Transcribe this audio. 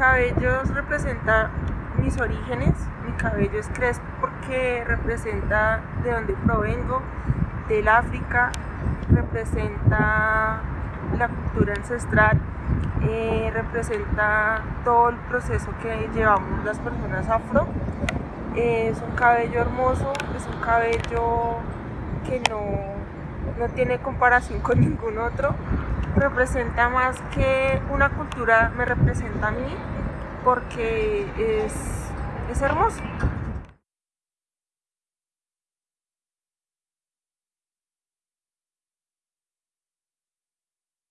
cabello representa mis orígenes, mi cabello es crespo porque representa de donde provengo, del África, representa la cultura ancestral, eh, representa todo el proceso que llevamos las personas afro. Eh, es un cabello hermoso, es un cabello que no, no tiene comparación con ningún otro. Representa más que una cultura, me representa a mí porque es, es hermoso.